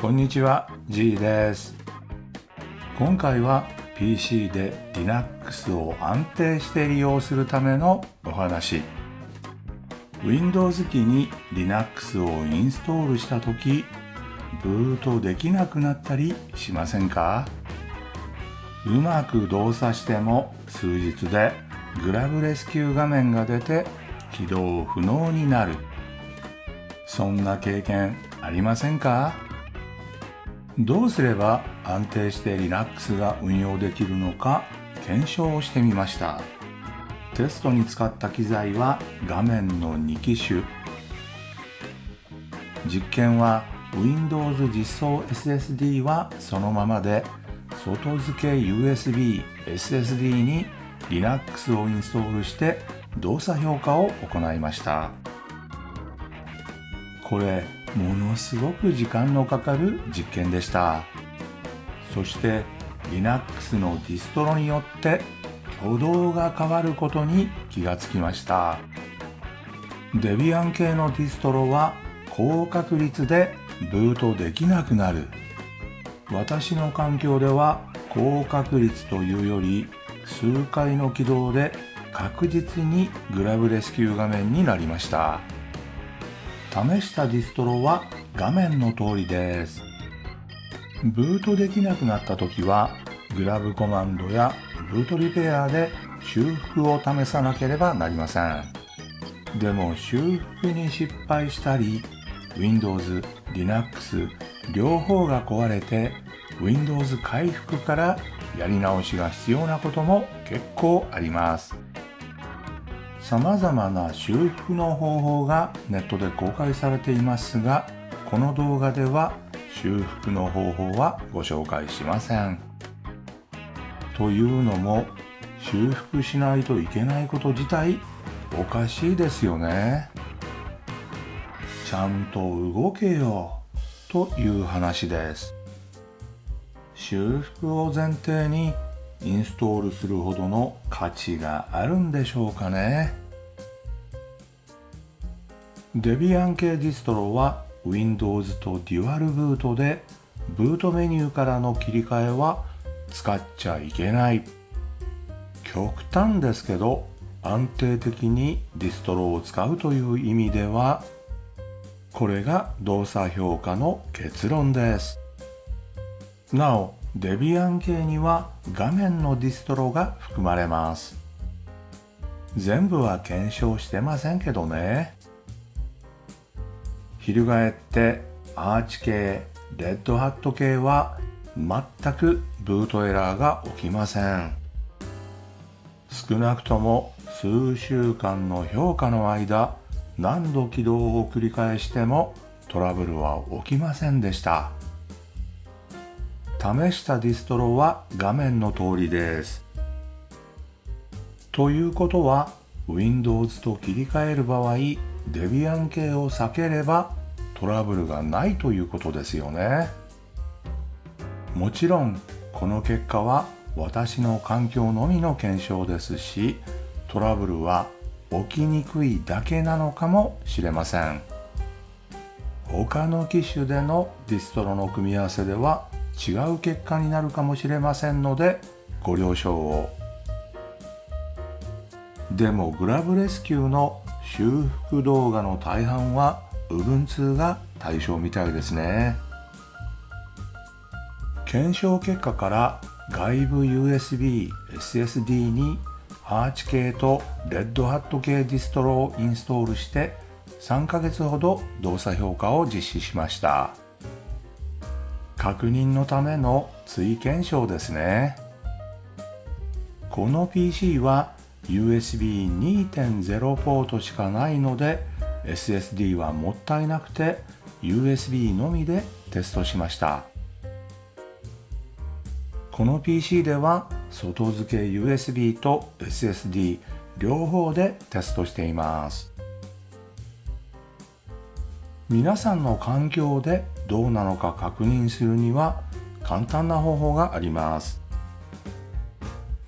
こんにちは G です。今回は PC で Linux を安定して利用するためのお話。Windows 機に Linux をインストールした時ブートできなくなったりしませんか？うまく動作しても数日でグラブレスキュー画面が出て起動不能になる。そんな経験ありませんか？どうすれば安定して Linux が運用できるのか検証をしてみました。テストに使った機材は画面の2機種。実験は Windows 実装 SSD はそのままで外付け USB SSD に Linux をインストールして動作評価を行いました。これものすごく時間のかかる実験でした。そして Linux のディストロによって挙動が変わることに気がつきました。デビアン系のディストロは高確率でブートできなくなる。私の環境では高確率というより数回の起動で確実にグラブレスキュー画面になりました。試したディストロは画面の通りです。ブートできなくなった時はグラブコマンドやブートリペアで修復を試さなければなりません。でも修復に失敗したり Windows、Linux 両方が壊れて Windows 回復からやり直しが必要なことも結構あります。様々な修復の方法がネットで公開されていますがこの動画では修復の方法はご紹介しません。というのも修復しないといけないこと自体おかしいですよね。ちゃんと動けよという話です。修復を前提にインストールするほどの価値があるんでしょうかね。デビアン系ディストロは Windows とデュアルブートでブートメニューからの切り替えは使っちゃいけない。極端ですけど安定的にディストロを使うという意味ではこれが動作評価の結論です。なお Debian 系には画面のディストロが含まれます。全部は検証してませんけどね。翻って Arch 系 Red Hat 系は全くブートエラーが起きません。少なくとも数週間の評価の間何度起動を繰り返してもトラブルは起きませんでした。試したディストロは画面の通りです。ということは Windows と切り替える場合デビアン系を避ければトラブルがないということですよね。もちろんこの結果は私の環境のみの検証ですしトラブルは起きにくいだけなのかもしれません。他の機種でのディストロの組み合わせでは違う結果になるかもしれませんのでご了承を。でもグラブレスキューの修復動画の大半は Ubuntu が対象みたいですね。検証結果から外部 USB SSD にアーチ系とレッドハット系ディストロをインストールして3ヶ月ほど動作評価を実施しました。確認のための追検証ですね。この PC は USB2.0 ポートしかないので SSD はもったいなくて USB のみでテストしました。この PC では外付け USB と SSD 両方でテストしています。皆さんの環境でどうなのか確認するには簡単な方法があります。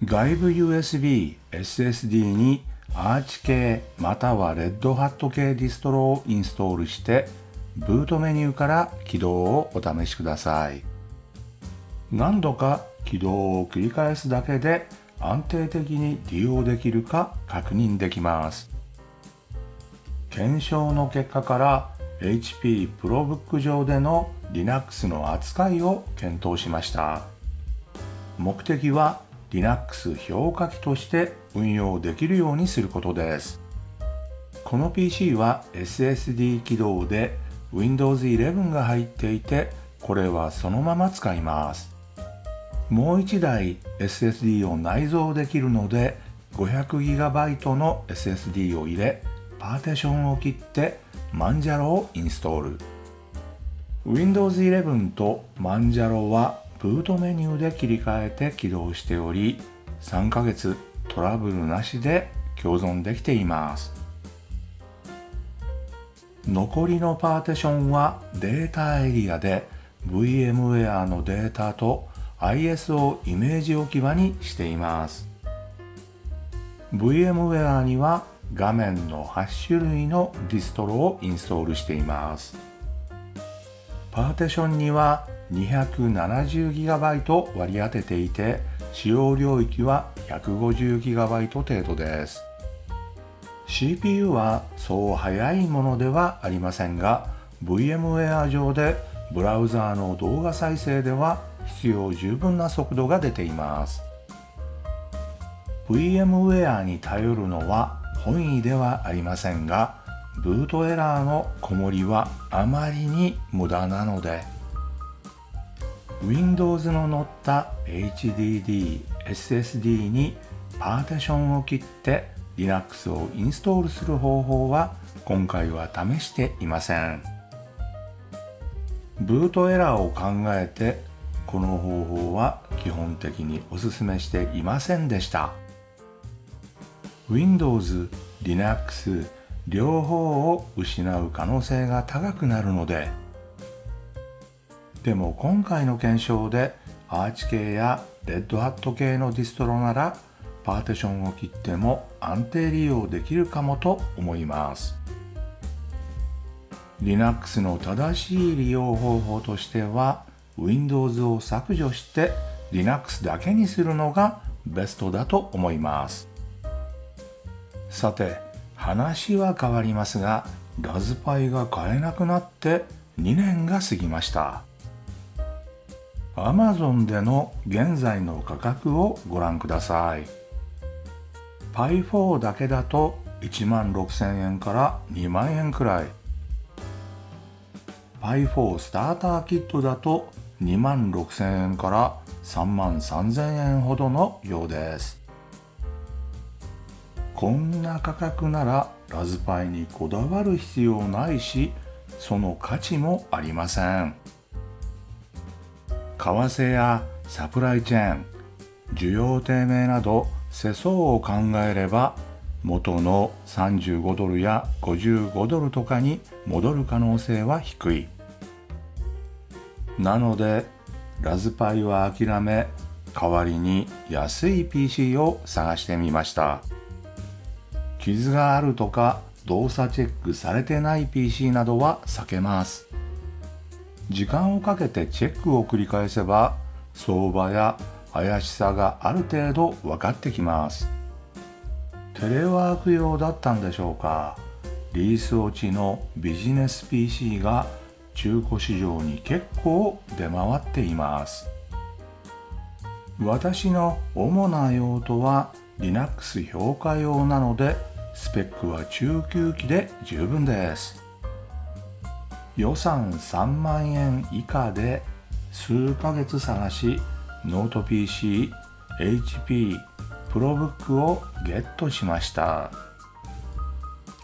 外部 USB SSD にアーチ系またはレッドハット系ディストロをインストールしてブートメニューから起動をお試しください。何度か起動を繰り返すだけで安定的に利用できるか確認できます。検証の結果から HP ProBook 上での Linux の扱いを検討しました。目的は Linux 評価器として運用できるようにすることです。この PC は SSD 起動で Windows 11が入っていてこれはそのまま使います。もう1台 SSD を内蔵できるので 500GB の SSD を入れパーティションを切ってマンジャロをインストール。Windows 11とマンジャロはブートメニューで切り替えて起動しており3ヶ月トラブルなしで共存できています。残りのパーティションはデータエリアで VMware のデータと ISO イメージ置き場にしています。VMware には画面の8種類のディストロをインストールしています。パーティションには 270GB 割り当てていて使用領域は 150GB 程度です。CPU はそう速いものではありませんが VMware 上でブラウザーの動画再生では必要十分な速度が出ています。VMware に頼るのは本意ではありませんがブートエラーのこもりはあまりに無駄なので Windows の載った HDD、SSD にパーティションを切って Linux をインストールする方法は今回は試していません。ブートエラーを考えてこの方法は基本的にお勧めしていませんでした。Windows、Linux 両方を失う可能性が高くなるのででも今回の検証でアーチ系やレッドハット系のディストロならパーティションを切っても安定利用できるかもと思います。Linux の正しい利用方法としては Windows を削除して Linux だけにするのがベストだと思います。さて話は変わりますがラズパイが買えなくなって2年が過ぎました。Amazon での現在の価格をご覧ください。Pi4 だけだと1万6000円から2万円くらい。Pi4 スターターキットだと2万6000円から3万3000円ほどのようです。こんな価格ならラズパイにこだわる必要ないしその価値もありません。為替やサプライチェーン需要低迷など世相を考えれば元の35ドルや55ドルとかに戻る可能性は低い。なのでラズパイは諦め代わりに安い PC を探してみました。傷があるとか動作チェックされてない PC などは避けます。時間をかけてチェックを繰り返せば相場や怪しさがある程度分かってきます。テレワーク用だったんでしょうか。リース落ちのビジネス PC が中古市場に結構出回っています。私の主な用途は Linux 評価用なのでスペックは中級機で十分です。予算3万円以下で数ヶ月探しノート PC、HP、ProBook をゲットしました。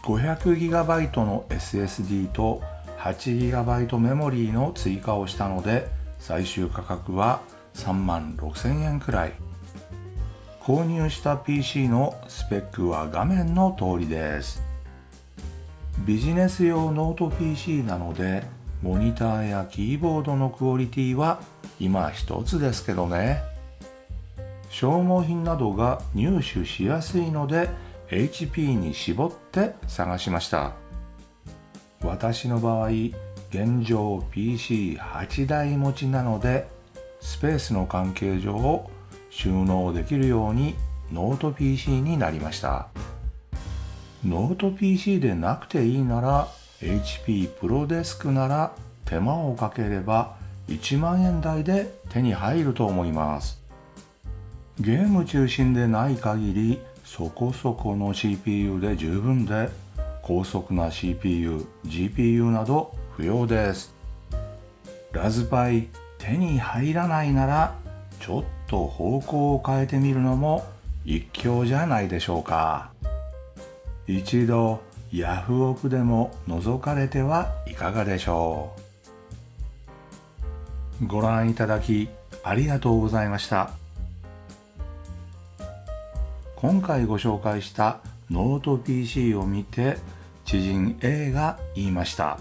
500GB の SSD と 8GB メモリーの追加をしたので最終価格は3万6000円くらい。購入した PC のスペックは画面の通りです。ビジネス用ノート PC なのでモニターやキーボードのクオリティは今一つですけどね。消耗品などが入手しやすいので HP に絞って探しました。私の場合現状 PC8 台持ちなのでスペースの関係上収納できるようにノート PC になりました。ノート PC でなくていいなら HP ProDesk なら手間をかければ1万円台で手に入ると思います。ゲーム中心でない限りそこそこの CPU で十分で高速な CPU、GPU など不要です。ラズパイ手に入らないならちょっと方向を変えてみるのも一興じゃないでしょうか。一度ヤフオクでも覗かれてはいかがでしょう。ご覧いただきありがとうございました。今回ご紹介したノート PC を見て知人 A が言いました。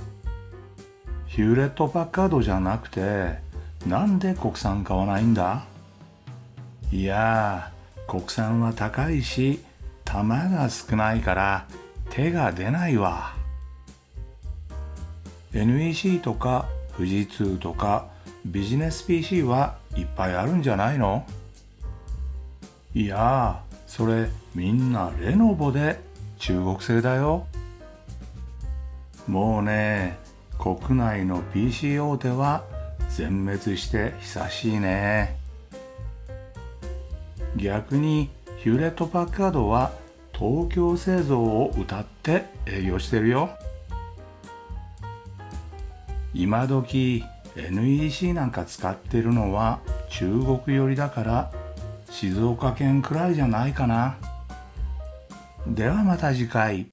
ヒューレット・パッカードじゃなくてなんで国産買わないんだ？いや国産は高いし玉が少ないから手が出ないわ。NEC とか富士通とかビジネス PC はいっぱいあるんじゃないの？いやそれみんなレノボで中国製だよ。もうね国内の PC 大手は全滅して久しいね。逆にヒューレット・パッカードは東京製造を歌って営業してるよ今時 NEC なんか使ってるのは中国寄りだから静岡県くらいじゃないかなではまた次回。